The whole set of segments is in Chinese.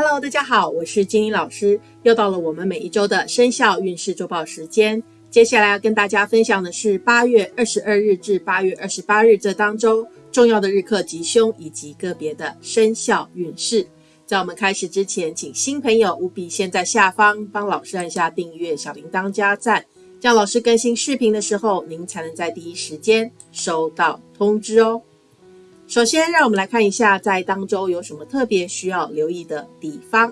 Hello，大家好，我是金英老师，又到了我们每一周的生肖运势周报时间。接下来要跟大家分享的是八月二十二日至八月二十八日这当中重要的日课吉凶以及个别的生肖运势。在我们开始之前，请新朋友务必先在下方帮老师按下订阅、小铃铛加赞，这样老师更新视频的时候，您才能在第一时间收到通知哦。首先，让我们来看一下在当周有什么特别需要留意的地方。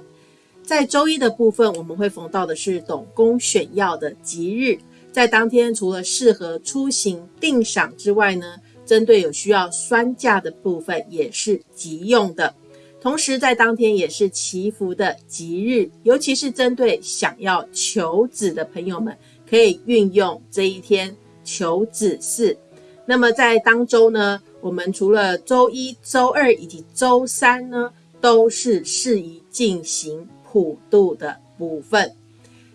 在周一的部分，我们会逢到的是董公选要的吉日，在当天除了适合出行定赏之外呢，针对有需要酸价的部分也是急用的。同时，在当天也是祈福的吉日，尤其是针对想要求子的朋友们，可以运用这一天求子事。那么在当周呢？我们除了周一、周二以及周三呢，都是适宜进行普渡的部分。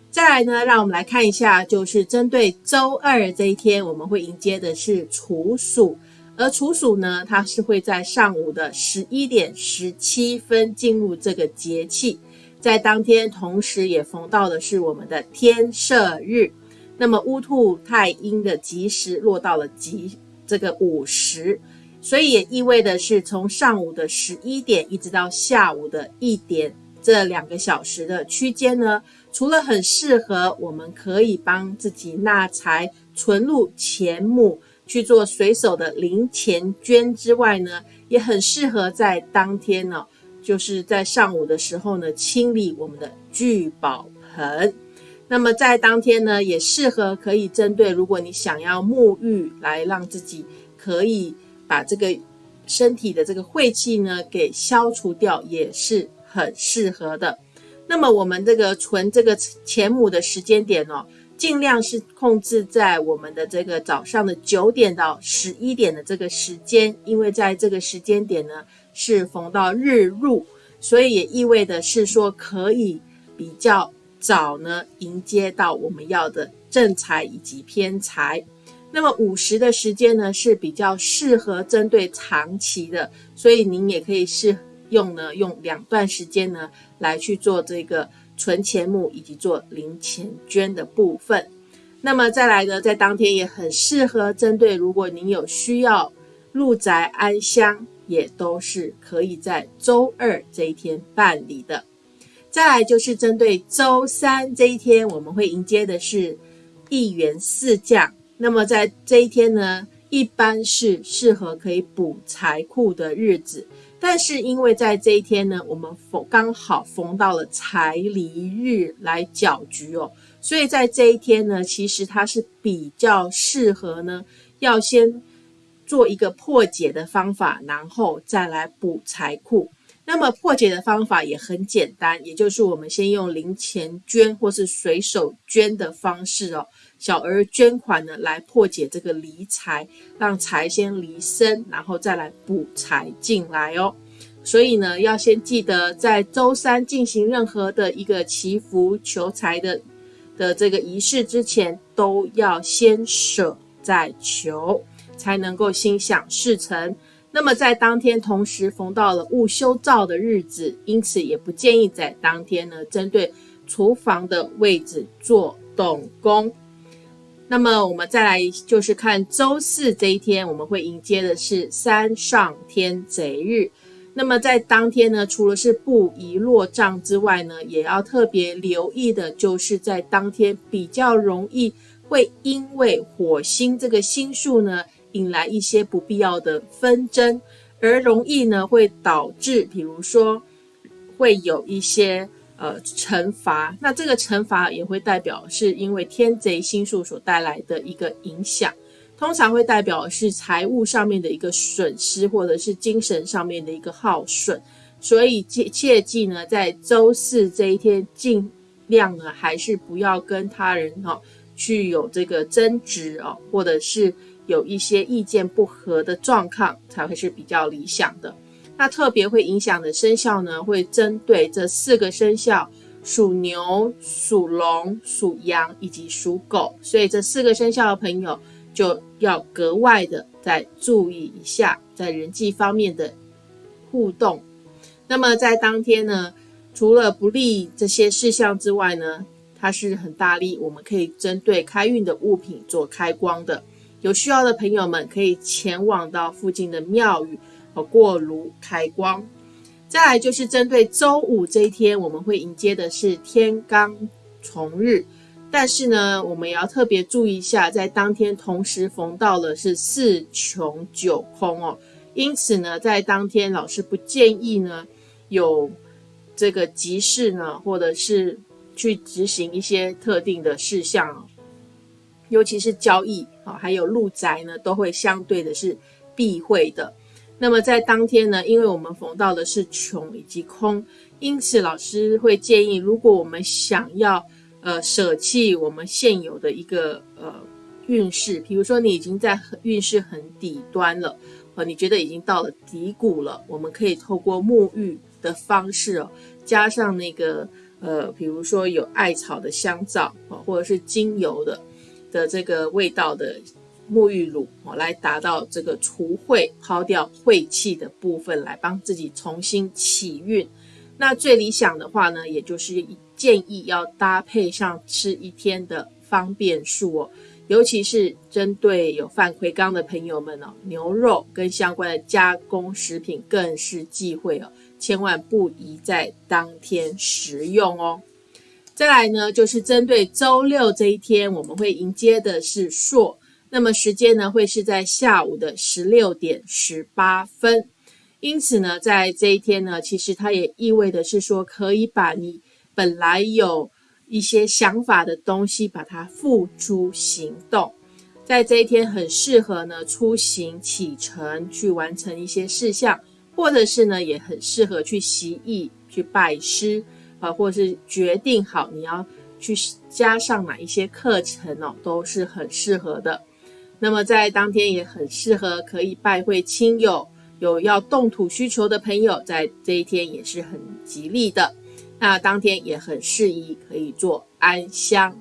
再来呢，让我们来看一下，就是针对周二这一天，我们会迎接的是处暑，而处暑呢，它是会在上午的十一点十七分进入这个节气，在当天同时也逢到的是我们的天赦日，那么乌兔太阴的吉时落到了吉这个午时。所以也意味的是，从上午的十一点一直到下午的一点这两个小时的区间呢，除了很适合我们可以帮自己纳财、存入钱目去做随手的零钱捐之外呢，也很适合在当天呢，就是在上午的时候呢，清理我们的聚宝盆。那么在当天呢，也适合可以针对如果你想要沐浴，来让自己可以。把这个身体的这个晦气呢给消除掉也是很适合的。那么我们这个存这个钱母的时间点哦，尽量是控制在我们的这个早上的九点到十一点的这个时间，因为在这个时间点呢是逢到日入，所以也意味的是说可以比较早呢迎接到我们要的正财以及偏财。那么午时的时间呢是比较适合针对长期的，所以您也可以试用呢，用两段时间呢来去做这个存钱目以及做零钱捐的部分。那么再来呢，在当天也很适合针对，如果您有需要入宅安香，也都是可以在周二这一天办理的。再来就是针对周三这一天，我们会迎接的是一元四将。那么在这一天呢，一般是适合可以补财库的日子，但是因为在这一天呢，我们逢刚好逢到了财离日来搅局哦，所以在这一天呢，其实它是比较适合呢，要先做一个破解的方法，然后再来补财库。那么破解的方法也很简单，也就是我们先用零钱捐或是随手捐的方式哦。小额捐款呢，来破解这个离财，让财先离身，然后再来补财进来哦。所以呢，要先记得在周三进行任何的一个祈福求财的的这个仪式之前，都要先舍再求，才能够心想事成。那么在当天同时逢到了戊修灶的日子，因此也不建议在当天呢，针对厨房的位置做动工。那么我们再来就是看周四这一天，我们会迎接的是三上天贼日。那么在当天呢，除了是不宜落账之外呢，也要特别留意的，就是在当天比较容易会因为火星这个星数呢，引来一些不必要的纷争，而容易呢会导致，比如说会有一些。呃，惩罚，那这个惩罚也会代表是因为天贼星数所带来的一个影响，通常会代表是财务上面的一个损失，或者是精神上面的一个耗损，所以切切记呢，在周四这一天，尽量呢还是不要跟他人哈去有这个争执哦，或者是有一些意见不合的状况，才会是比较理想的。那特别会影响的生肖呢，会针对这四个生肖：属牛、属龙、属羊以及属狗。所以这四个生肖的朋友就要格外的再注意一下，在人际方面的互动。那么在当天呢，除了不利这些事项之外呢，它是很大力，我们可以针对开运的物品做开光的。有需要的朋友们可以前往到附近的庙宇和过炉开光。再来就是针对周五这一天，我们会迎接的是天罡重日，但是呢，我们也要特别注意一下，在当天同时逢到了是四穷九空哦，因此呢，在当天老师不建议呢有这个急事呢，或者是去执行一些特定的事项，尤其是交易啊，还有入宅呢，都会相对的是避讳的。那么在当天呢，因为我们逢到的是穷以及空，因此老师会建议，如果我们想要呃舍弃我们现有的一个呃运势，比如说你已经在运势很底端了，呃，你觉得已经到了底谷了，我们可以透过沐浴的方式哦，加上那个呃，比如说有艾草的香皂啊，或者是精油的的这个味道的。沐浴乳哦，来达到这个除秽、抛掉晦气的部分，来帮自己重新起运。那最理想的话呢，也就是建议要搭配上吃一天的方便素哦，尤其是针对有犯魁罡的朋友们哦，牛肉跟相关的加工食品更是忌讳哦，千万不宜在当天食用哦。再来呢，就是针对周六这一天，我们会迎接的是朔。那么时间呢，会是在下午的十六点十八分。因此呢，在这一天呢，其实它也意味的是说，可以把你本来有一些想法的东西，把它付诸行动。在这一天，很适合呢出行启程，去完成一些事项，或者是呢，也很适合去习艺、去拜师啊，或是决定好你要去加上哪一些课程哦，都是很适合的。那么在当天也很适合可以拜会亲友，有要动土需求的朋友，在这一天也是很吉利的。那当天也很适宜可以做安香。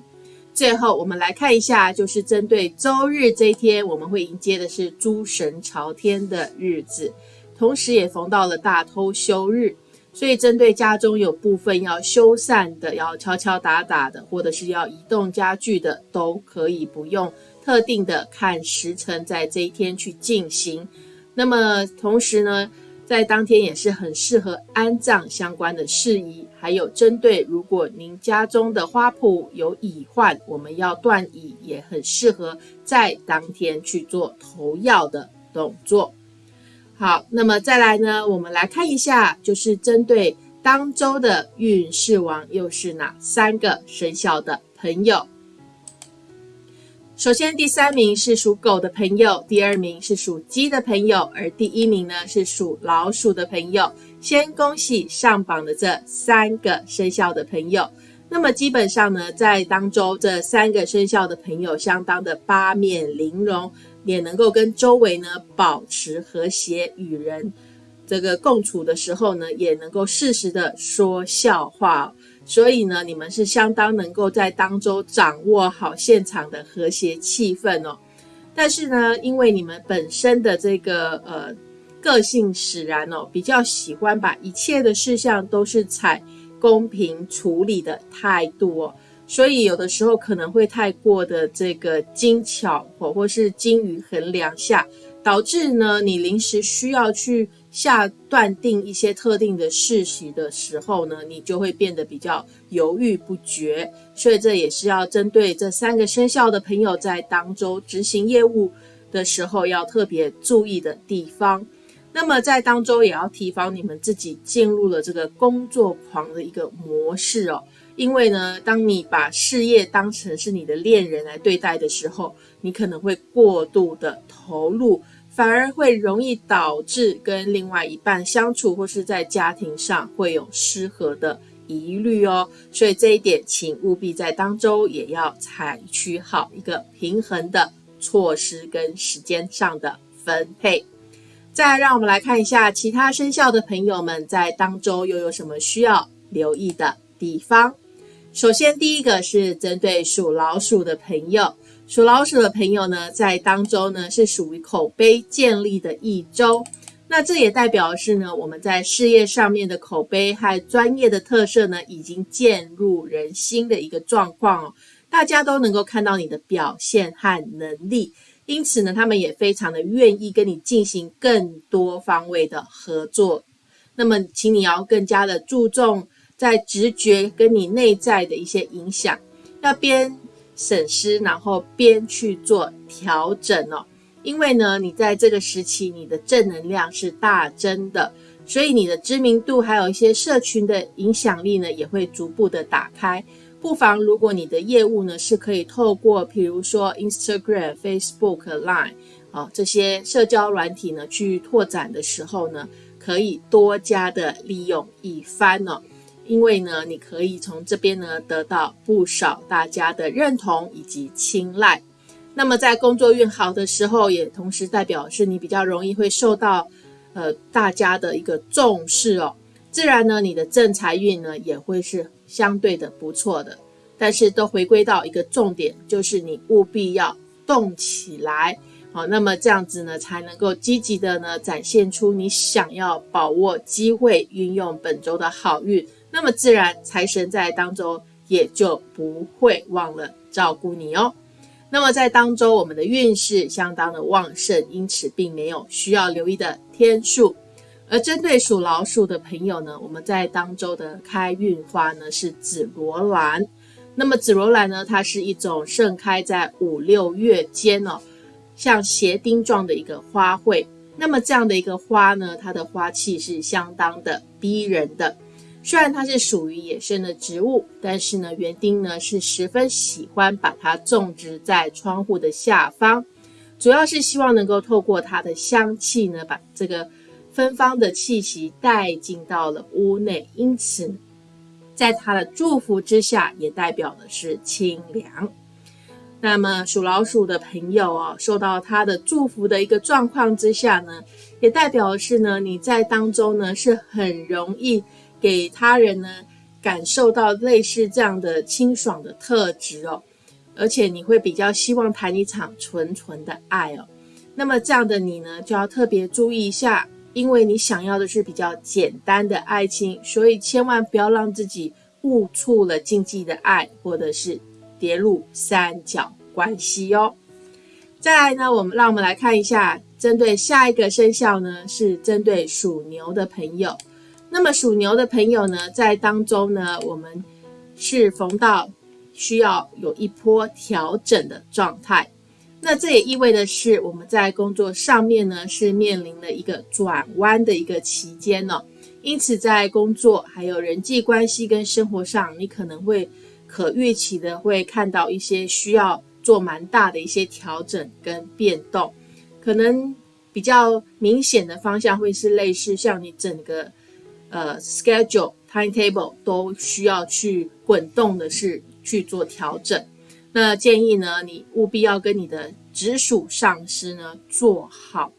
最后我们来看一下，就是针对周日这一天，我们会迎接的是诸神朝天的日子，同时也逢到了大偷休日，所以针对家中有部分要修缮的、要敲敲打打的，或者是要移动家具的，都可以不用。特定的看时辰，在这一天去进行。那么同时呢，在当天也是很适合安葬相关的事宜。还有针对如果您家中的花圃有蚁患，我们要断蚁，也很适合在当天去做投药的动作。好，那么再来呢，我们来看一下，就是针对当周的运势王又是哪三个生肖的朋友。首先，第三名是属狗的朋友，第二名是属鸡的朋友，而第一名呢是属老鼠的朋友。先恭喜上榜的这三个生肖的朋友。那么基本上呢，在当周这三个生肖的朋友相当的八面玲珑，也能够跟周围呢保持和谐，与人这个共处的时候呢，也能够适时的说笑话。所以呢，你们是相当能够在当中掌握好现场的和谐气氛哦。但是呢，因为你们本身的这个呃个性使然哦，比较喜欢把一切的事项都是采公平处理的态度哦，所以有的时候可能会太过的这个精巧或或是精于衡量下，导致呢你临时需要去。下断定一些特定的事实的时候呢，你就会变得比较犹豫不决，所以这也是要针对这三个生肖的朋友在当周执行业务的时候要特别注意的地方。那么在当周也要提防你们自己进入了这个工作狂的一个模式哦，因为呢，当你把事业当成是你的恋人来对待的时候，你可能会过度的投入。反而会容易导致跟另外一半相处，或是在家庭上会有失和的疑虑哦。所以这一点，请务必在当周也要采取好一个平衡的措施跟时间上的分配。再让我们来看一下其他生肖的朋友们在当周又有什么需要留意的地方。首先，第一个是针对属老鼠的朋友。属老鼠的朋友呢，在当周呢是属于口碑建立的一周。那这也代表是呢，我们在事业上面的口碑和专业的特色呢，已经渐入人心的一个状况哦。大家都能够看到你的表现和能力，因此呢，他们也非常的愿意跟你进行更多方位的合作。那么，请你要更加的注重在直觉跟你内在的一些影响，要边审视，然后边去做调整哦。因为呢，你在这个时期，你的正能量是大增的，所以你的知名度还有一些社群的影响力呢，也会逐步的打开。不妨，如果你的业务呢是可以透过，比如说 Instagram、Facebook、Line 啊这些社交软体呢去拓展的时候呢，可以多加的利用一番哦。因为呢，你可以从这边呢得到不少大家的认同以及青睐。那么在工作运好的时候，也同时代表是你比较容易会受到，呃大家的一个重视哦。自然呢，你的正财运呢也会是相对的不错的。但是都回归到一个重点，就是你务必要动起来，好，那么这样子呢才能够积极的呢展现出你想要把握机会，运用本周的好运，那么自然财神在当中也就不会忘了照顾你哦。那么在当周，我们的运势相当的旺盛，因此并没有需要留意的天数。而针对属老鼠的朋友呢，我们在当周的开运花呢是紫罗兰。那么紫罗兰呢，它是一种盛开在五六月间哦，像鞋钉状的一个花卉。那么这样的一个花呢，它的花气是相当的逼人的。虽然它是属于野生的植物，但是呢，园丁呢是十分喜欢把它种植在窗户的下方，主要是希望能够透过它的香气呢，把这个芬芳的气息带进到了屋内。因此，在它的祝福之下，也代表的是清凉。那么属老鼠的朋友哦，受到它的祝福的一个状况之下呢，也代表的是呢，你在当中呢是很容易。给他人呢感受到类似这样的清爽的特质哦，而且你会比较希望谈一场纯纯的爱哦。那么这样的你呢，就要特别注意一下，因为你想要的是比较简单的爱情，所以千万不要让自己误触了禁忌的爱，或者是跌入三角关系哦。再来呢，我们让我们来看一下，针对下一个生肖呢，是针对属牛的朋友。那么属牛的朋友呢，在当中呢，我们是逢到需要有一波调整的状态。那这也意味的是，我们在工作上面呢，是面临了一个转弯的一个期间呢。因此，在工作还有人际关系跟生活上，你可能会可预期的会看到一些需要做蛮大的一些调整跟变动。可能比较明显的方向会是类似像你整个。呃，schedule timetable 都需要去滚动的是去做调整。那建议呢，你务必要跟你的直属上司呢做好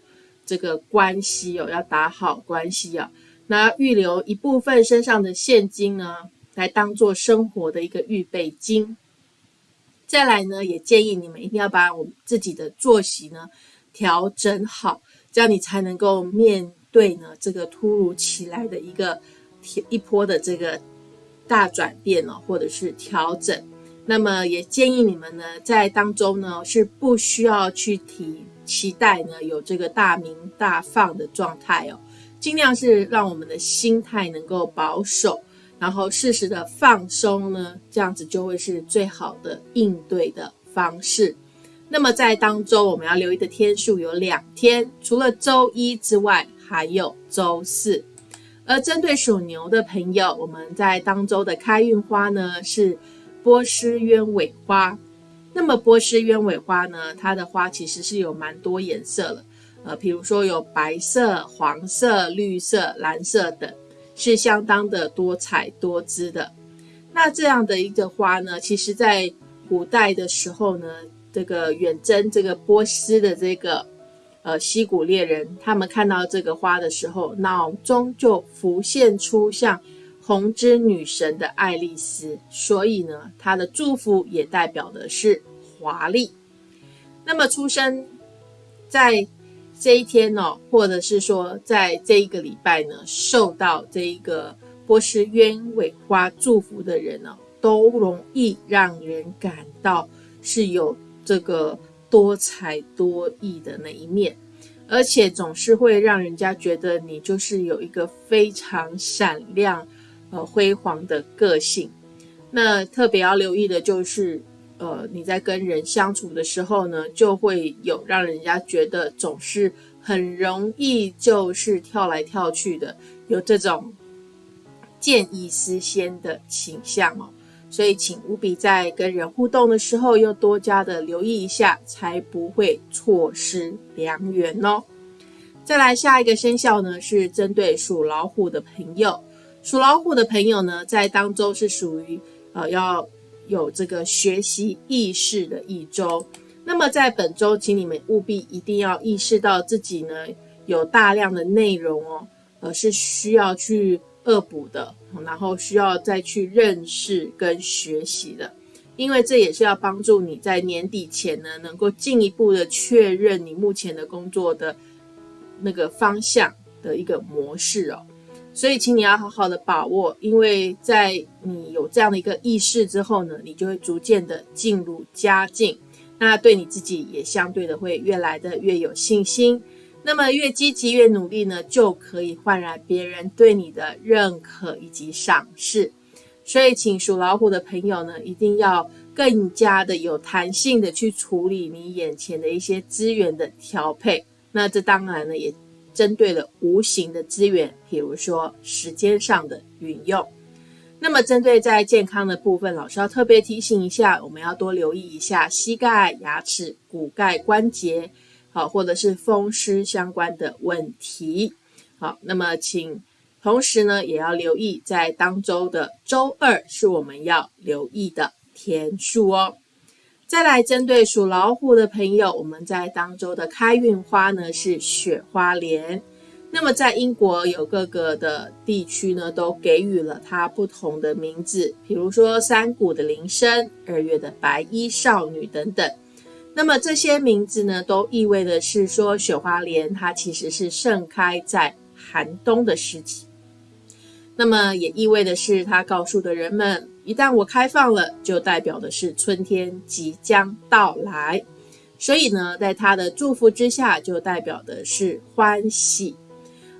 这个关系哦，要打好关系啊。那预留一部分身上的现金呢，来当做生活的一个预备金。再来呢，也建议你们一定要把我自己的作息呢调整好，这样你才能够面。对呢，这个突如其来的一个一波的这个大转变哦，或者是调整，那么也建议你们呢，在当中呢是不需要去提期待呢有这个大明大放的状态哦，尽量是让我们的心态能够保守，然后适时的放松呢，这样子就会是最好的应对的方式。那么在当周我们要留意的天数有两天，除了周一之外。还有周四，而针对属牛的朋友，我们在当周的开运花呢是波斯鸢尾花。那么波斯鸢尾花呢，它的花其实是有蛮多颜色的，呃，比如说有白色、黄色、绿色、蓝色等，是相当的多彩多姿的。那这样的一个花呢，其实在古代的时候呢，这个远征这个波斯的这个。呃，西古猎人他们看到这个花的时候，脑中就浮现出像红之女神的爱丽丝，所以呢，她的祝福也代表的是华丽。那么，出生在这一天呢，或者是说在这一个礼拜呢，受到这一个波斯鸢尾花祝福的人呢，都容易让人感到是有这个多才多艺的那一面，而且总是会让人家觉得你就是有一个非常闪亮、呃辉煌的个性。那特别要留意的就是。呃，你在跟人相处的时候呢，就会有让人家觉得总是很容易就是跳来跳去的，有这种见异思迁的倾向哦。所以，请务必在跟人互动的时候，又多加的留意一下，才不会错失良缘哦。再来下一个生肖呢，是针对属老虎的朋友。属老虎的朋友呢，在当中是属于呃要。有这个学习意识的一周，那么在本周，请你们务必一定要意识到自己呢有大量的内容哦，呃是需要去恶补的，然后需要再去认识跟学习的，因为这也是要帮助你在年底前呢能够进一步的确认你目前的工作的那个方向的一个模式哦。所以，请你要好好的把握，因为在你有这样的一个意识之后呢，你就会逐渐的进入佳境，那对你自己也相对的会越来的越有信心。那么越积极越努力呢，就可以换来别人对你的认可以及赏识。所以，请属老虎的朋友呢，一定要更加的有弹性的去处理你眼前的一些资源的调配。那这当然呢，也。针对了无形的资源，比如说时间上的运用。那么，针对在健康的部分，老师要特别提醒一下，我们要多留意一下膝盖、牙齿、骨盖、关节，好，或者是风湿相关的问题。好，那么请同时呢，也要留意在当周的周二是我们要留意的天数哦。再来针对属老虎的朋友，我们在当周的开运花呢是雪花莲。那么在英国有各个的地区呢，都给予了它不同的名字，比如说山谷的铃声、二月的白衣少女等等。那么这些名字呢，都意味的是说雪花莲它其实是盛开在寒冬的时期。那么也意味的是，它告诉的人们。一旦我开放了，就代表的是春天即将到来，所以呢，在他的祝福之下，就代表的是欢喜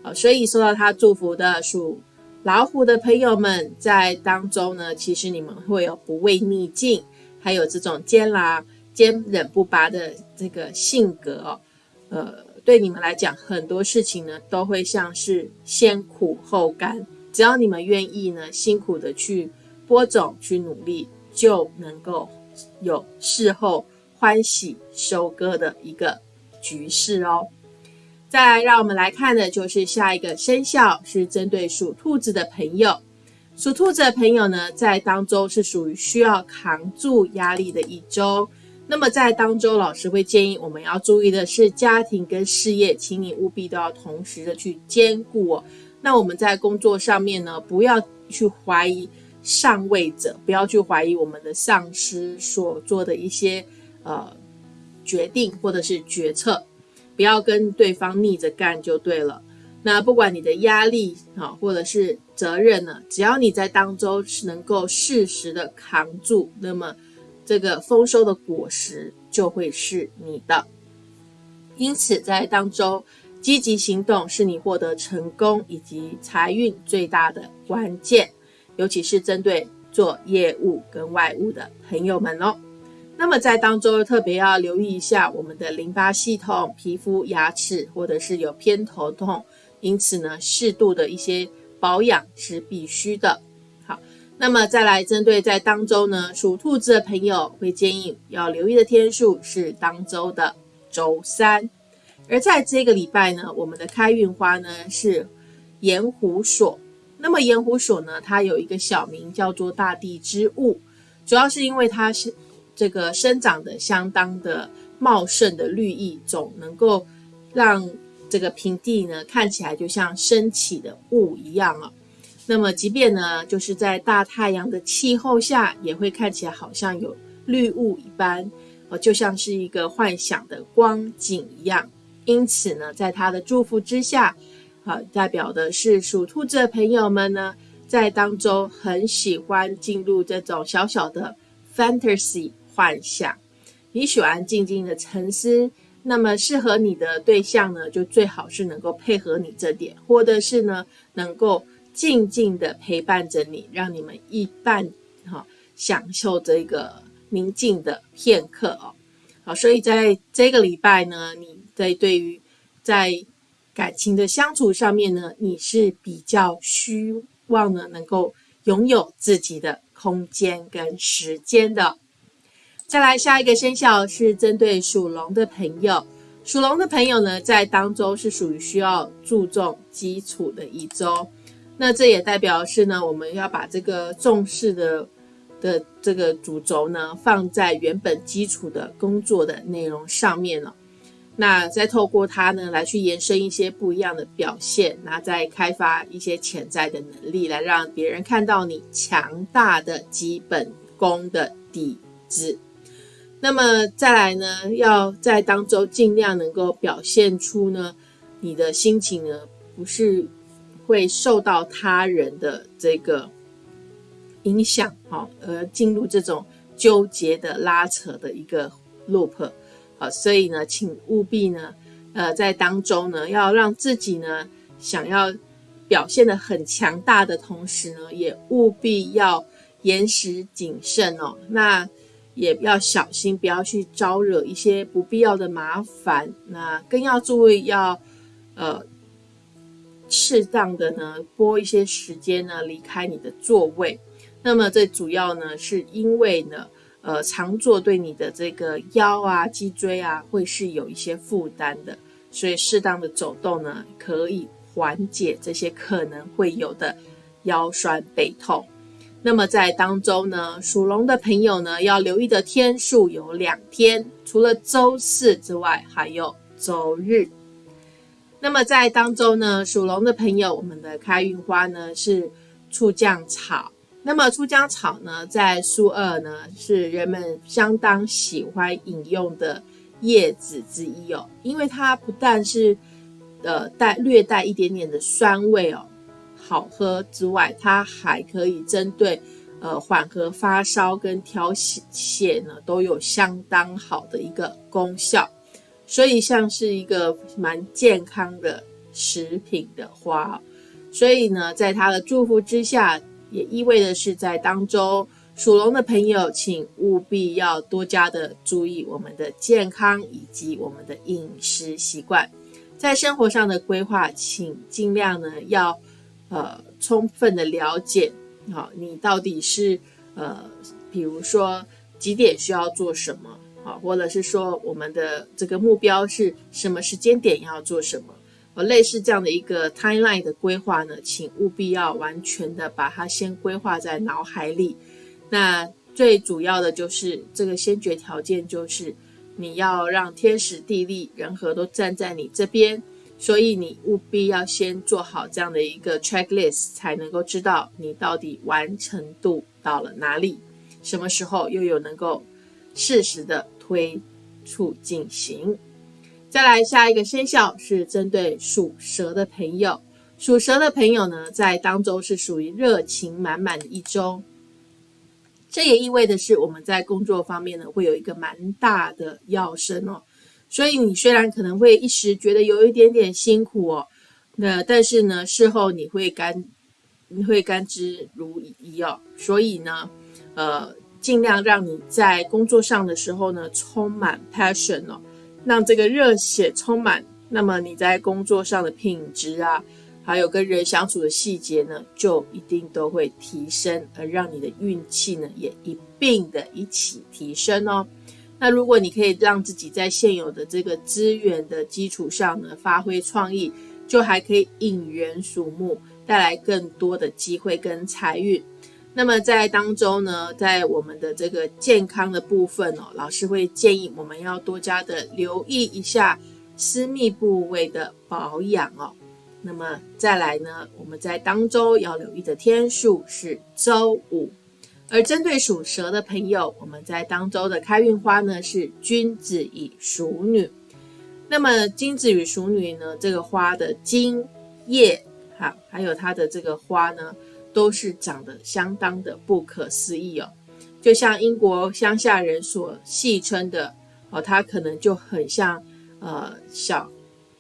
啊。所以受到他祝福的属老虎的朋友们，在当中呢，其实你们会有不畏逆境，还有这种艰难坚忍不拔的这个性格哦。呃，对你们来讲，很多事情呢，都会像是先苦后甘，只要你们愿意呢，辛苦的去。播种去努力，就能够有事后欢喜收割的一个局势哦。再来，让我们来看的就是下一个生肖，是针对属兔子的朋友。属兔子的朋友呢，在当周是属于需要扛住压力的一周。那么在当周，老师会建议我们要注意的是家庭跟事业，请你务必都要同时的去兼顾哦。那我们在工作上面呢，不要去怀疑。上位者不要去怀疑我们的上司所做的一些呃决定或者是决策，不要跟对方逆着干就对了。那不管你的压力啊或者是责任呢，只要你在当中是能够适时的扛住，那么这个丰收的果实就会是你的。因此，在当中积极行动是你获得成功以及财运最大的关键。尤其是针对做业务跟外务的朋友们哦，那么在当中特别要留意一下我们的淋巴系统、皮肤、牙齿，或者是有偏头痛，因此呢，适度的一些保养是必须的。那么再来针对在当周呢，属兔子的朋友会建议要留意的天数是当周的周三，而在这个礼拜呢，我们的开运花呢是盐湖所。那么盐湖所呢，它有一个小名叫做大地之物，主要是因为它是这个生长的相当的茂盛的绿意，总能够让这个平地呢看起来就像升起的雾一样啊。那么即便呢就是在大太阳的气候下，也会看起来好像有绿雾一般，呃，就像是一个幻想的光景一样。因此呢，在他的祝福之下，啊，代表的是属兔子的朋友们呢，在当中很喜欢进入这种小小的 fantasy 幻想，你喜欢静静的沉思，那么适合你的对象呢，就最好是能够配合你这点，或者是呢，能够静静的陪伴着你，让你们一半哈享受这个宁静的片刻哦。好，所以在这个礼拜呢，你在对于在感情的相处上面呢，你是比较希望呢能够拥有自己的空间跟时间的。再来下一个生肖是针对属龙的朋友，属龙的朋友呢在当中是属于需要注重基础的一周，那这也代表是呢我们要把这个重视的。的这个主轴呢，放在原本基础的工作的内容上面了。那再透过它呢，来去延伸一些不一样的表现，那再开发一些潜在的能力，来让别人看到你强大的基本功的底子。那么再来呢，要在当中尽量能够表现出呢，你的心情呢，不是会受到他人的这个。影响好，而进入这种纠结的拉扯的一个 loop，好，所以呢，请务必呢，呃，在当中呢，要让自己呢，想要表现的很强大的同时呢，也务必要严实谨慎哦。那也要小心，不要去招惹一些不必要的麻烦。那更要注意，要呃，适当的呢，拨一些时间呢，离开你的座位。那么这主要呢，是因为呢，呃，常坐对你的这个腰啊、脊椎啊，会是有一些负担的，所以适当的走动呢，可以缓解这些可能会有的腰酸背痛。那么在当中呢，属龙的朋友呢，要留意的天数有两天，除了周四之外，还有周日。那么在当中呢，属龙的朋友，我们的开运花呢是醋酱草。那么醋姜草呢，在苏二呢是人们相当喜欢饮用的叶子之一哦，因为它不但是呃带略带一点点的酸味哦，好喝之外，它还可以针对呃缓和发烧跟调血呢都有相当好的一个功效，所以像是一个蛮健康的食品的花，所以呢，在他的祝福之下。也意味着是在当中，属龙的朋友，请务必要多加的注意我们的健康以及我们的饮食习惯，在生活上的规划，请尽量呢要呃充分的了解，好，你到底是呃，比如说几点需要做什么，好，或者是说我们的这个目标是什么时间点要做什么。呃，类似这样的一个 timeline 的规划呢，请务必要完全的把它先规划在脑海里。那最主要的就是这个先决条件，就是你要让天时地利人和都站在你这边，所以你务必要先做好这样的一个 checklist，才能够知道你到底完成度到了哪里，什么时候又有能够适时的推出进行。再来下一个生肖是针对属蛇的朋友，属蛇的朋友呢，在当周是属于热情满满的一周，这也意味的是我们在工作方面呢，会有一个蛮大的跃升哦。所以你虽然可能会一时觉得有一点点辛苦哦，那但是呢，事后你会甘你会甘之如饴哦。所以呢，呃，尽量让你在工作上的时候呢，充满 passion 哦。让这个热血充满，那么你在工作上的品质啊，还有跟人相处的细节呢，就一定都会提升，而让你的运气呢也一并的一起提升哦。那如果你可以让自己在现有的这个资源的基础上呢，发挥创意，就还可以引人瞩目，带来更多的机会跟财运。那么在当中呢，在我们的这个健康的部分哦，老师会建议我们要多加的留意一下私密部位的保养哦。那么再来呢，我们在当周要留意的天数是周五，而针对属蛇的朋友，我们在当周的开运花呢是君子与淑女。那么君子与淑女呢，这个花的茎叶，哈，还有它的这个花呢，都是长得相当的不可思议哦。就像英国乡下人所戏称的哦，它可能就很像呃小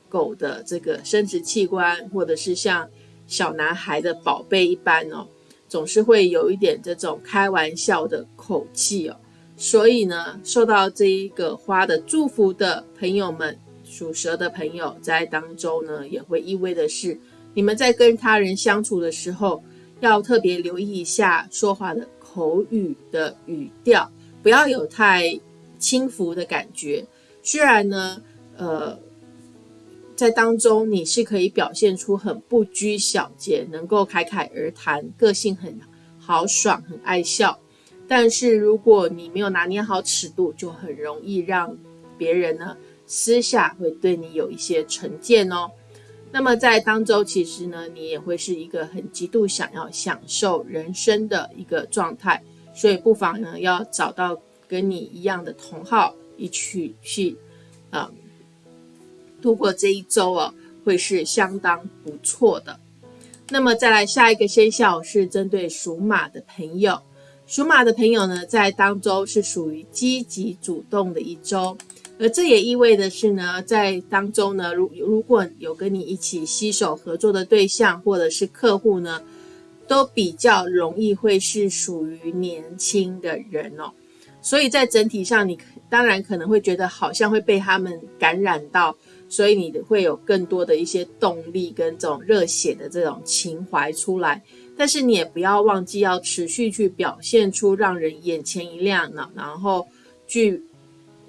狗的这个生殖器官，或者是像小男孩的宝贝一般哦，总是会有一点这种开玩笑的口气哦。所以呢，受到这一个花的祝福的朋友们，属蛇的朋友在当中呢，也会意味的是，你们在跟他人相处的时候，要特别留意一下说话的。口语的语调不要有太轻浮的感觉。虽然呢，呃，在当中你是可以表现出很不拘小节，能够侃侃而谈，个性很豪爽，很爱笑。但是如果你没有拿捏好尺度，就很容易让别人呢私下会对你有一些成见哦。那么在当中，其实呢，你也会是一个很极度想要享受人生的一个状态，所以不妨呢，要找到跟你一样的同好，一起去，啊，度过这一周哦，会是相当不错的。那么再来下一个生肖是针对属马的朋友，属马的朋友呢，在当周是属于积极主动的一周。而这也意味的是呢，在当中呢，如如果有跟你一起携手合作的对象或者是客户呢，都比较容易会是属于年轻的人哦。所以在整体上，你当然可能会觉得好像会被他们感染到，所以你会有更多的一些动力跟这种热血的这种情怀出来。但是你也不要忘记要持续去表现出让人眼前一亮呢，然后去。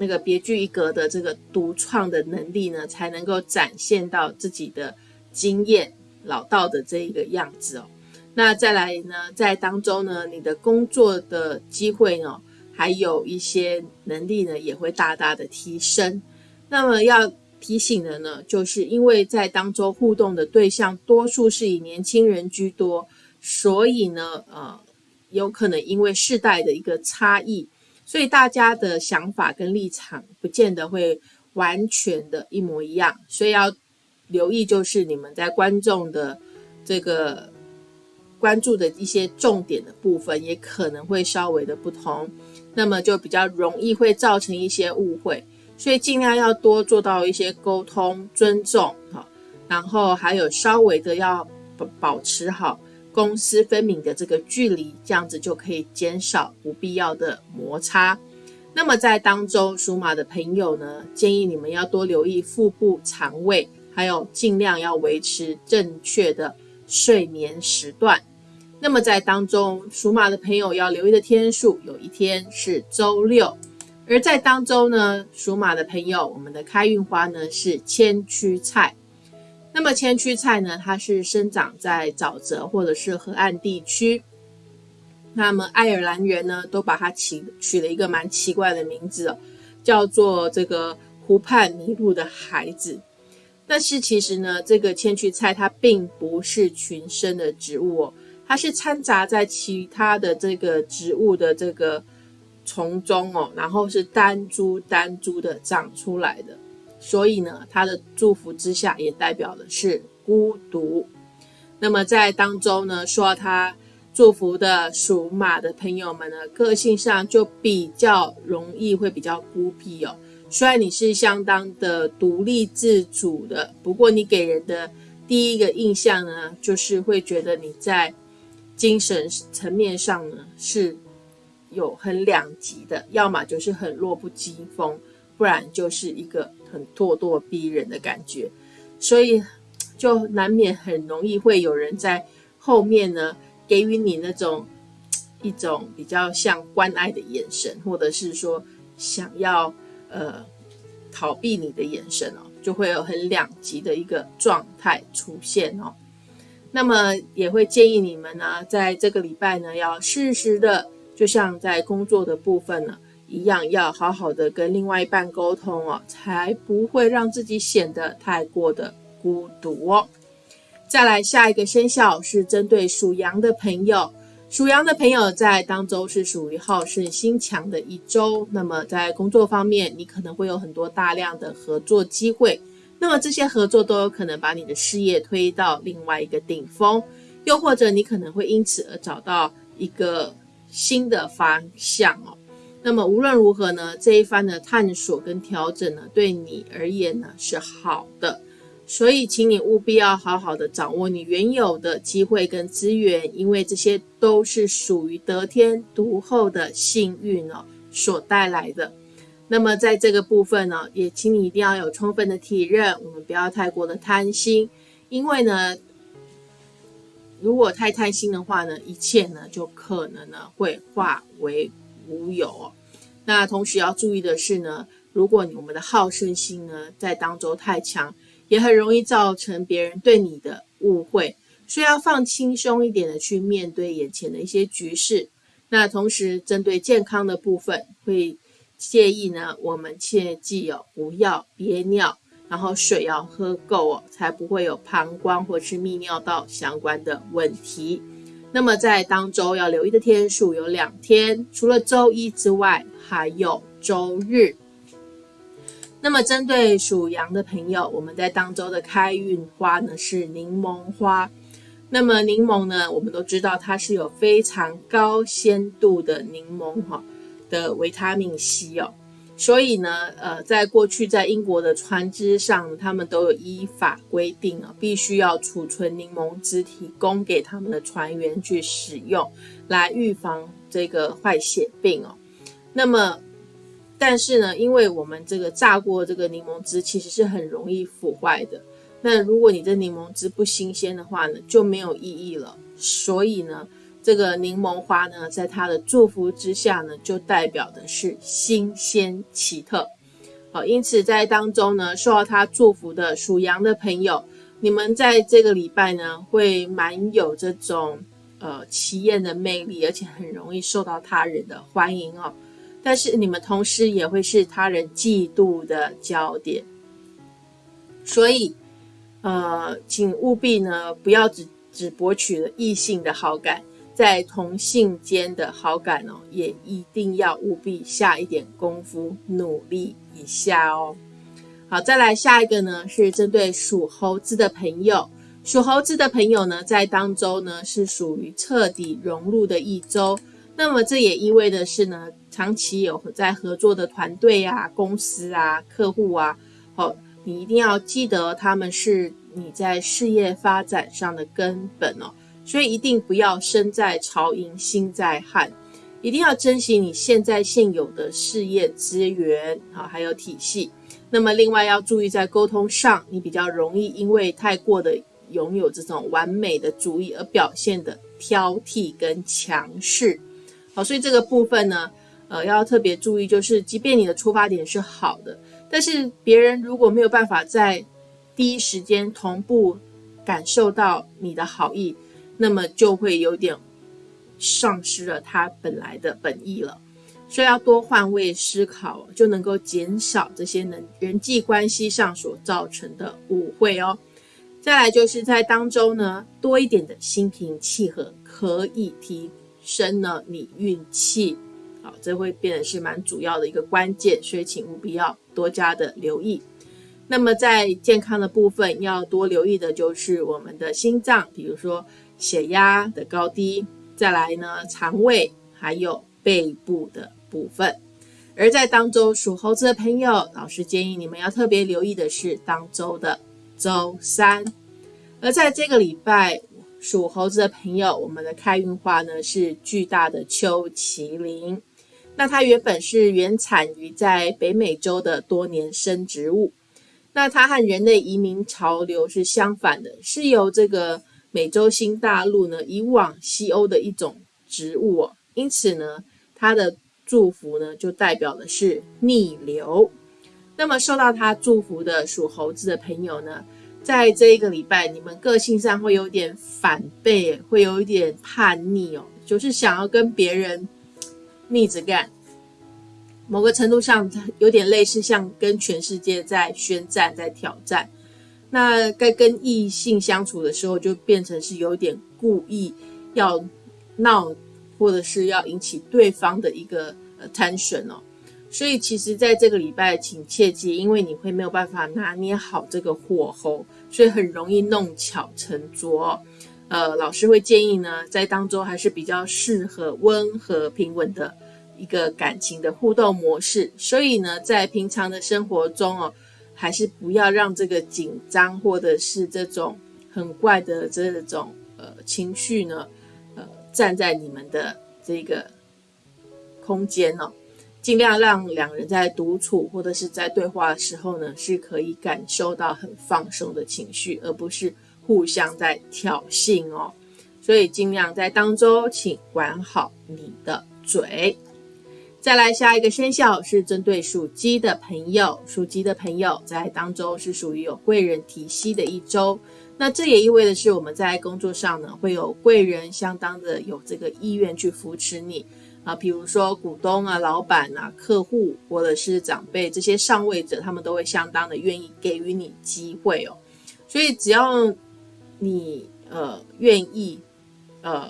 那个别具一格的这个独创的能力呢，才能够展现到自己的经验老道的这一个样子哦。那再来呢，在当中呢，你的工作的机会呢，还有一些能力呢，也会大大的提升。那么要提醒的呢，就是因为在当中互动的对象多数是以年轻人居多，所以呢，呃，有可能因为世代的一个差异。所以大家的想法跟立场不见得会完全的一模一样，所以要留意，就是你们在观众的这个关注的一些重点的部分，也可能会稍微的不同，那么就比较容易会造成一些误会，所以尽量要多做到一些沟通、尊重，哈，然后还有稍微的要保保持好。公私分明的这个距离，这样子就可以减少不必要的摩擦。那么在当中属马的朋友呢，建议你们要多留意腹部、肠胃，还有尽量要维持正确的睡眠时段。那么在当中属马的朋友要留意的天数，有一天是周六。而在当中呢，属马的朋友，我们的开运花呢是千屈菜。那么千屈菜呢？它是生长在沼泽或者是河岸地区。那么爱尔兰人呢，都把它起取了一个蛮奇怪的名字哦，叫做这个湖畔迷路的孩子。但是其实呢，这个千屈菜它并不是群生的植物哦，它是掺杂在其他的这个植物的这个丛中哦，然后是单株单株的长出来的。所以呢，他的祝福之下也代表的是孤独。那么在当中呢，说他祝福的属马的朋友们呢，个性上就比较容易会比较孤僻哦。虽然你是相当的独立自主的，不过你给人的第一个印象呢，就是会觉得你在精神层面上呢是有很两极的，要么就是很弱不禁风，不然就是一个。很咄咄逼人的感觉，所以就难免很容易会有人在后面呢给予你那种一种比较像关爱的眼神，或者是说想要呃逃避你的眼神哦，就会有很两极的一个状态出现哦。那么也会建议你们呢，在这个礼拜呢，要适时的，就像在工作的部分呢。一样要好好的跟另外一半沟通哦，才不会让自己显得太过的孤独哦。再来下一个生肖是针对属羊的朋友，属羊的朋友在当周是属于好胜心强的一周，那么在工作方面，你可能会有很多大量的合作机会，那么这些合作都有可能把你的事业推到另外一个顶峰，又或者你可能会因此而找到一个新的方向哦。那么无论如何呢，这一番的探索跟调整呢，对你而言呢是好的。所以，请你务必要好好的掌握你原有的机会跟资源，因为这些都是属于得天独厚的幸运哦所带来的。那么，在这个部分呢，也请你一定要有充分的体认，我们不要太过的贪心，因为呢，如果太贪心的话呢，一切呢就可能呢会化为无有。那同时要注意的是呢，如果我们的好胜心呢在当中太强，也很容易造成别人对你的误会，所以要放轻松一点的去面对眼前的一些局势。那同时针对健康的部分，会建议呢，我们切记哦，不要憋尿，然后水要喝够哦，才不会有膀胱或是泌尿道相关的问题。那么在当周要留意的天数有两天，除了周一之外，还有周日。那么，针对属羊的朋友，我们在当周的开运花呢是柠檬花。那么，柠檬呢，我们都知道它是有非常高鲜度的柠檬哈的维他命 C 哦。所以呢，呃，在过去在英国的船只上，他们都有依法规定啊，必须要储存柠檬汁提供给他们的船员去使用，来预防这个坏血病哦。那么，但是呢，因为我们这个榨过这个柠檬汁其实是很容易腐坏的。那如果你这柠檬汁不新鲜的话呢，就没有意义了。所以呢，这个柠檬花呢，在它的祝福之下呢，就代表的是新鲜奇特。好，因此在当中呢，受到它祝福的属羊的朋友，你们在这个礼拜呢，会蛮有这种呃奇艳的魅力，而且很容易受到他人的欢迎哦。但是你们同时也会是他人嫉妒的焦点，所以，呃，请务必呢不要只只博取了异性的好感，在同性间的好感哦，也一定要务必下一点功夫，努力一下哦。好，再来下一个呢，是针对属猴子的朋友，属猴子的朋友呢，在当周呢是属于彻底融入的一周。那么这也意味的是呢，长期有在合作的团队啊、公司啊、客户啊，好，你一定要记得他们是你在事业发展上的根本哦。所以一定不要身在朝营心在汉，一定要珍惜你现在现有的事业资源啊，还有体系。那么另外要注意在沟通上，你比较容易因为太过的拥有这种完美的主意而表现的挑剔跟强势。好，所以这个部分呢，呃，要特别注意，就是即便你的出发点是好的，但是别人如果没有办法在第一时间同步感受到你的好意，那么就会有点丧失了他本来的本意了。所以要多换位思考，就能够减少这些人人际关系上所造成的误会哦。再来就是在当中呢，多一点的心平气和，可以提。升了你运气，好，这会变得是蛮主要的一个关键，所以请务必要多加的留意。那么在健康的部分，要多留意的就是我们的心脏，比如说血压的高低，再来呢肠胃，还有背部的部分。而在当周属猴子的朋友，老师建议你们要特别留意的是当周的周三。而在这个礼拜。属猴子的朋友，我们的开运花呢是巨大的秋麒麟。那它原本是原产于在北美洲的多年生植物。那它和人类移民潮流是相反的，是由这个美洲新大陆呢以往西欧的一种植物哦。因此呢，它的祝福呢就代表的是逆流。那么受到它祝福的属猴子的朋友呢？在这一个礼拜，你们个性上会有点反背，会有一点叛逆哦，就是想要跟别人逆着干。某个程度上，有点类似像跟全世界在宣战、在挑战。那该跟异性相处的时候，就变成是有点故意要闹或者是要引起对方的一个 attention 哦。所以其实在这个礼拜，请切记，因为你会没有办法拿捏好这个火候，所以很容易弄巧成拙。呃，老师会建议呢，在当中还是比较适合温和平稳的一个感情的互动模式。所以呢，在平常的生活中哦，还是不要让这个紧张或者是这种很怪的这种呃情绪呢，呃，站在你们的这个空间哦。尽量让两人在独处或者是在对话的时候呢，是可以感受到很放松的情绪，而不是互相在挑衅哦。所以尽量在当中，请管好你的嘴。再来下一个生肖是针对属鸡的朋友，属鸡的朋友在当中是属于有贵人提携的一周。那这也意味着是我们在工作上呢，会有贵人相当的有这个意愿去扶持你。啊，比如说股东啊、老板啊、客户或者是长辈这些上位者，他们都会相当的愿意给予你机会哦。所以只要你呃愿意呃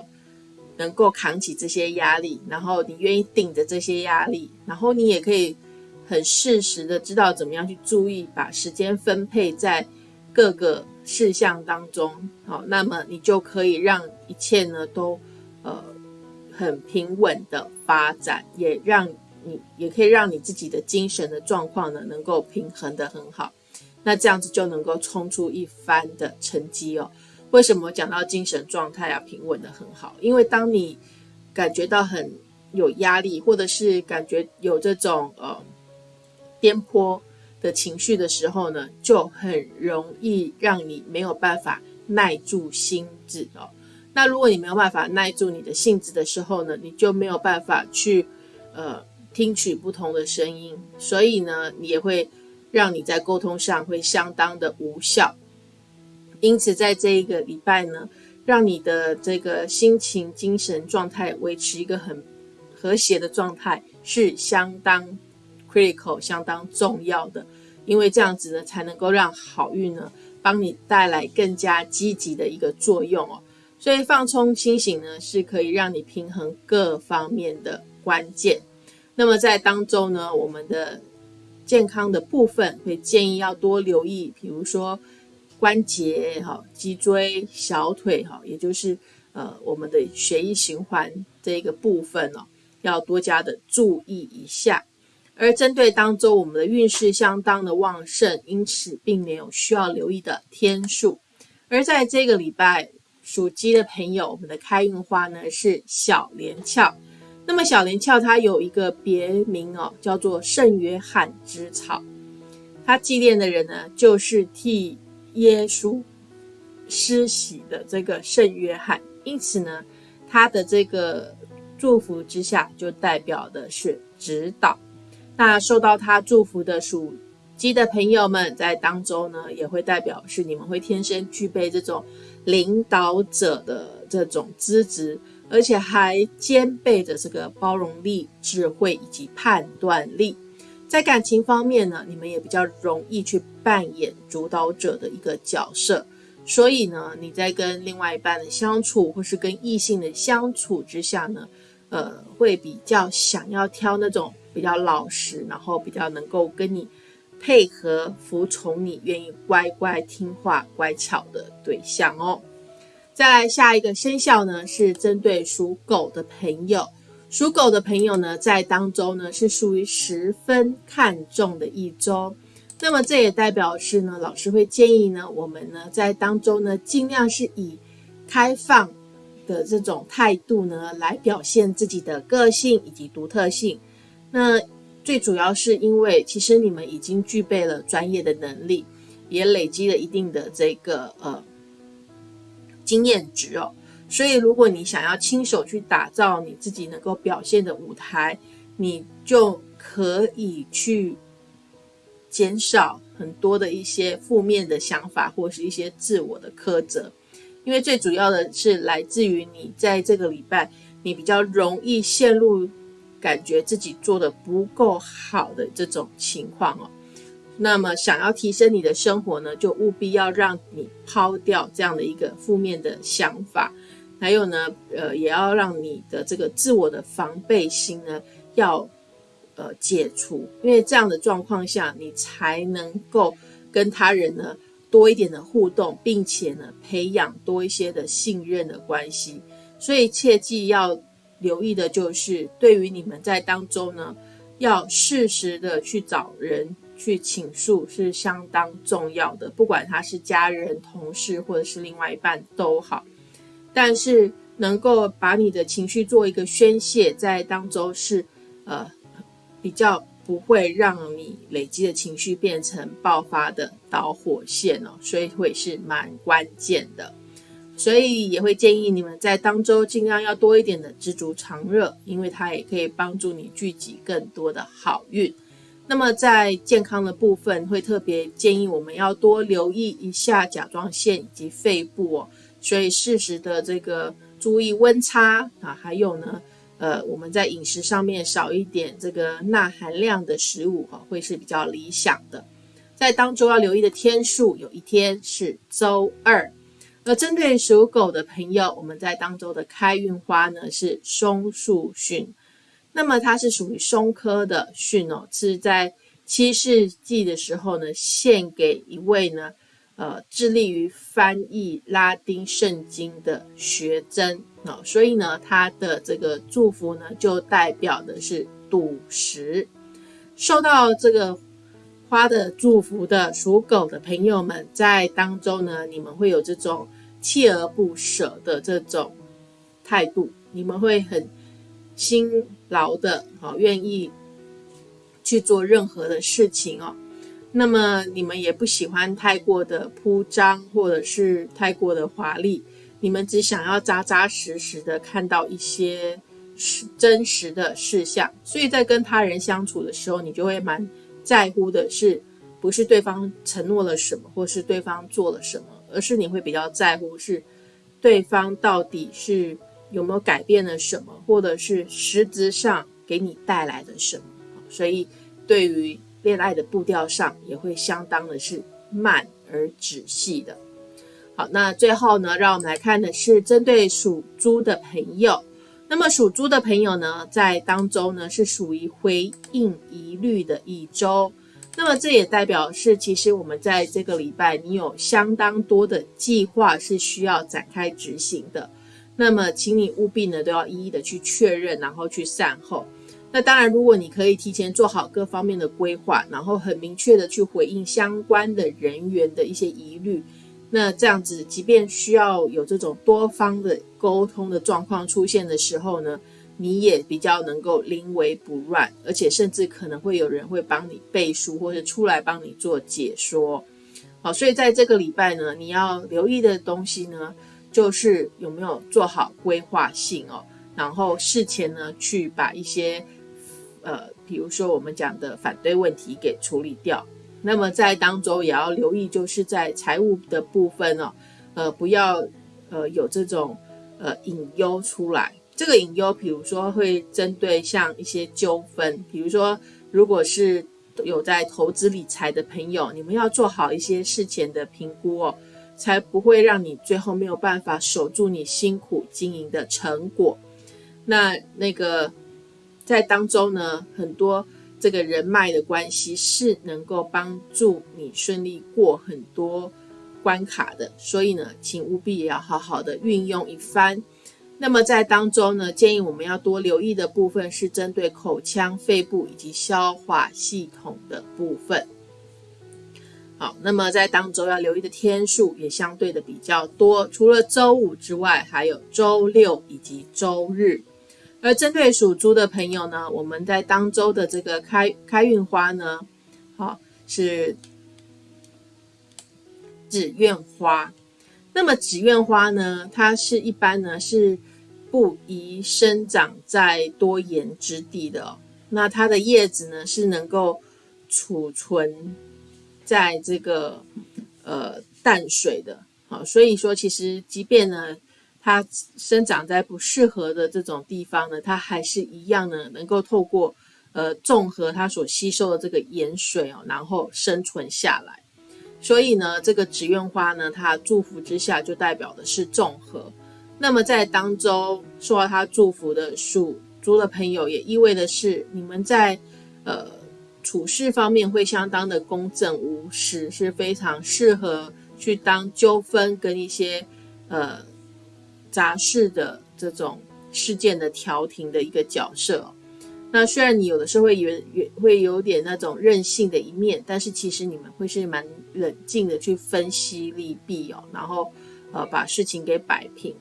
能够扛起这些压力，然后你愿意顶着这些压力，然后你也可以很适时的知道怎么样去注意，把时间分配在各个事项当中。好，那么你就可以让一切呢都呃。很平稳的发展，也让你也可以让你自己的精神的状况呢，能够平衡的很好。那这样子就能够冲出一番的成绩哦。为什么讲到精神状态要平稳的很好？因为当你感觉到很有压力，或者是感觉有这种呃颠簸的情绪的时候呢，就很容易让你没有办法耐住心智哦。那如果你没有办法耐住你的性子的时候呢，你就没有办法去，呃，听取不同的声音，所以呢，你也会让你在沟通上会相当的无效。因此，在这一个礼拜呢，让你的这个心情、精神状态维持一个很和谐的状态，是相当 critical、相当重要的。因为这样子呢，才能够让好运呢，帮你带来更加积极的一个作用哦。所以放松清醒呢，是可以让你平衡各方面的关键。那么在当中呢，我们的健康的部分会建议要多留意，比如说关节哈、脊椎、小腿哈，也就是呃我们的血液循环这个部分哦，要多加的注意一下。而针对当中我们的运势相当的旺盛，因此并没有需要留意的天数。而在这个礼拜。属鸡的朋友，我们的开运花呢是小连翘。那么小连翘它有一个别名哦，叫做圣约翰之草。它祭奠的人呢，就是替耶稣施洗的这个圣约翰。因此呢，他的这个祝福之下，就代表的是指导。那受到他祝福的属鸡的朋友们，在当中呢，也会代表是你们会天生具备这种。领导者的这种资质，而且还兼备着这个包容力、智慧以及判断力。在感情方面呢，你们也比较容易去扮演主导者的一个角色。所以呢，你在跟另外一半的相处，或是跟异性的相处之下呢，呃，会比较想要挑那种比较老实，然后比较能够跟你。配合服从你，愿意乖乖听话、乖巧的对象哦。再来下一个生肖呢，是针对属狗的朋友。属狗的朋友呢，在当中呢是属于十分看重的一周。那么这也代表是呢，老师会建议呢，我们呢在当中呢，尽量是以开放的这种态度呢，来表现自己的个性以及独特性。那最主要是因为，其实你们已经具备了专业的能力，也累积了一定的这个呃经验值哦。所以，如果你想要亲手去打造你自己能够表现的舞台，你就可以去减少很多的一些负面的想法，或是一些自我的苛责。因为最主要的是来自于你在这个礼拜，你比较容易陷入。感觉自己做的不够好的这种情况哦，那么想要提升你的生活呢，就务必要让你抛掉这样的一个负面的想法，还有呢，呃，也要让你的这个自我的防备心呢要呃解除，因为这样的状况下，你才能够跟他人呢多一点的互动，并且呢培养多一些的信任的关系。所以切记要留意的就是，对于你们在当中呢，要适时的去找人。去倾诉是相当重要的，不管他是家人、同事或者是另外一半都好。但是能够把你的情绪做一个宣泄，在当中是呃比较不会让你累积的情绪变成爆发的导火线哦，所以会是蛮关键的。所以也会建议你们在当周尽量要多一点的知足常乐，因为它也可以帮助你聚集更多的好运。那么在健康的部分，会特别建议我们要多留意一下甲状腺以及肺部哦，所以适时的这个注意温差啊，还有呢，呃，我们在饮食上面少一点这个钠含量的食物哈，会是比较理想的。在当周要留意的天数，有一天是周二。而针对属狗的朋友，我们在当周的开运花呢是松树蕈。那么它是属于松科的蕈哦，是在七世纪的时候呢，献给一位呢，呃，致力于翻译拉丁圣经的学僧哦，所以呢，他的这个祝福呢，就代表的是赌石。受到这个花的祝福的属狗的朋友们，在当中呢，你们会有这种锲而不舍的这种态度，你们会很。辛劳的，好，愿意去做任何的事情哦。那么你们也不喜欢太过的铺张，或者是太过的华丽，你们只想要扎扎实实的看到一些是真实的事项。所以在跟他人相处的时候，你就会蛮在乎的是，不是对方承诺了什么，或是对方做了什么，而是你会比较在乎是对方到底是。有没有改变了什么，或者是实质上给你带来的什么？所以对于恋爱的步调上，也会相当的是慢而仔细的。好，那最后呢，让我们来看的是针对属猪的朋友。那么属猪的朋友呢，在当中呢是属于回应疑虑的一周。那么这也代表是，其实我们在这个礼拜，你有相当多的计划是需要展开执行的。那么，请你务必呢都要一一的去确认，然后去善后。那当然，如果你可以提前做好各方面的规划，然后很明确的去回应相关的人员的一些疑虑，那这样子，即便需要有这种多方的沟通的状况出现的时候呢，你也比较能够临危不乱，而且甚至可能会有人会帮你背书，或者出来帮你做解说。好，所以在这个礼拜呢，你要留意的东西呢。就是有没有做好规划性哦，然后事前呢去把一些呃，比如说我们讲的反对问题给处理掉。那么在当中也要留意，就是在财务的部分哦，呃，不要呃有这种呃隐忧出来。这个隐忧，比如说会针对像一些纠纷，比如说如果是有在投资理财的朋友，你们要做好一些事前的评估哦。才不会让你最后没有办法守住你辛苦经营的成果。那那个在当中呢，很多这个人脉的关系是能够帮助你顺利过很多关卡的。所以呢，请务必也要好好的运用一番。那么在当中呢，建议我们要多留意的部分是针对口腔、肺部以及消化系统的部分。好，那么在当周要留意的天数也相对的比较多，除了周五之外，还有周六以及周日。而针对属猪的朋友呢，我们在当周的这个开开运花呢，好是紫苑花。那么紫苑花呢，它是一般呢是不宜生长在多盐之地的。那它的叶子呢是能够储存。在这个呃淡水的，好，所以说其实即便呢，它生长在不适合的这种地方呢，它还是一样呢，能够透过呃综合它所吸收的这个盐水哦，然后生存下来。所以呢，这个紫苑花呢，它祝福之下就代表的是综合。那么在当中受到他祝福的属猪的朋友，也意味的是你们在呃处事方面会相当的公正无私，是非常适合去当纠纷跟一些呃杂事的这种事件的调停的一个角色。那虽然你有的时候会有有会有点那种任性的一面，但是其实你们会是蛮冷静的去分析利弊哦，然后呃把事情给摆平。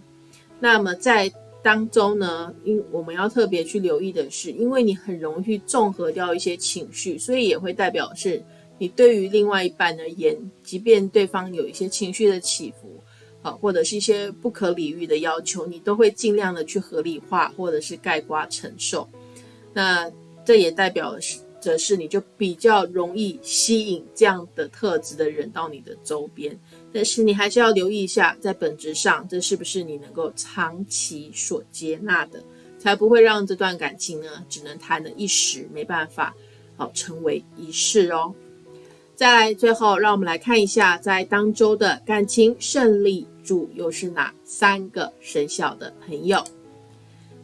那么在当中呢，因我们要特别去留意的是，因为你很容易去综合掉一些情绪，所以也会代表是你对于另外一半而言，即便对方有一些情绪的起伏，啊或者是一些不可理喻的要求，你都会尽量的去合理化或者是盖瓜承受。那这也代表着是，你就比较容易吸引这样的特质的人到你的周边。但是你还是要留意一下，在本质上，这是不是你能够长期所接纳的，才不会让这段感情呢，只能谈了一时，没办法，好成为一世哦。再来，最后让我们来看一下，在当周的感情胜利主又是哪三个生肖的朋友。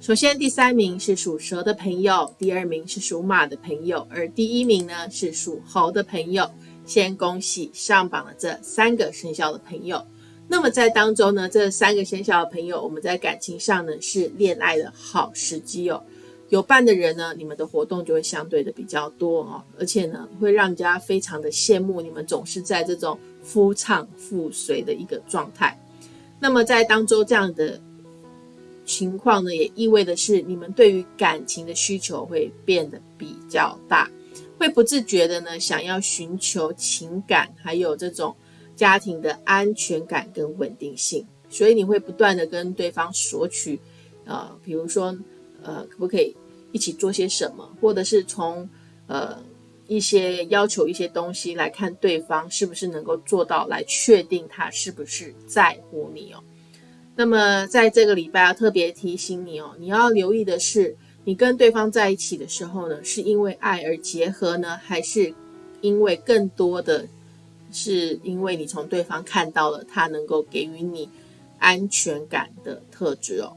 首先，第三名是属蛇的朋友，第二名是属马的朋友，而第一名呢是属猴的朋友。先恭喜上榜的这三个生肖的朋友。那么在当中呢，这三个生肖的朋友，我们在感情上呢是恋爱的好时机哦。有伴的人呢，你们的活动就会相对的比较多哦，而且呢会让人家非常的羡慕你们总是在这种夫唱妇随的一个状态。那么在当中这样的。情况呢，也意味的是你们对于感情的需求会变得比较大，会不自觉的呢想要寻求情感，还有这种家庭的安全感跟稳定性，所以你会不断的跟对方索取，呃，比如说，呃，可不可以一起做些什么，或者是从呃一些要求一些东西来看对方是不是能够做到，来确定他是不是在乎你哦。那么在这个礼拜要特别提醒你哦，你要留意的是，你跟对方在一起的时候呢，是因为爱而结合呢，还是因为更多的是因为你从对方看到了他能够给予你安全感的特质哦？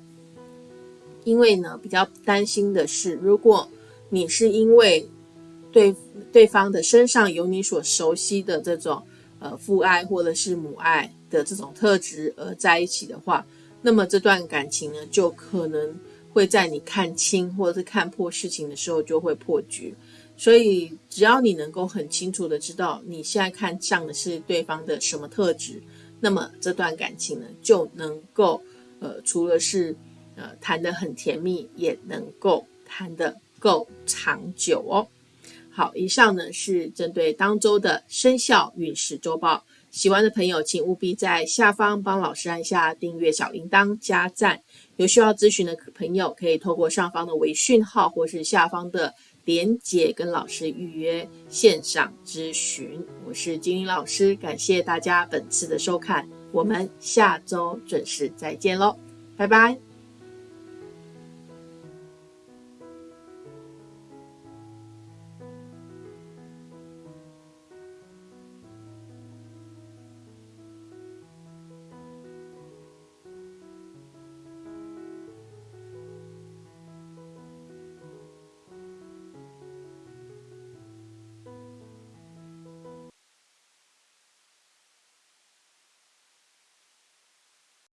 因为呢，比较担心的是，如果你是因为对对方的身上有你所熟悉的这种呃父爱或者是母爱。的这种特质而在一起的话，那么这段感情呢，就可能会在你看清或者是看破事情的时候就会破局。所以，只要你能够很清楚的知道你现在看上的是对方的什么特质，那么这段感情呢，就能够呃，除了是呃谈得很甜蜜，也能够谈得够长久哦。好，以上呢是针对当周的生肖运势周报。喜欢的朋友，请务必在下方帮老师按下订阅小铃铛、加赞。有需要咨询的朋友，可以透过上方的微讯号或是下方的连结跟老师预约线上咨询。我是金玲老师，感谢大家本次的收看，我们下周准时再见喽，拜拜。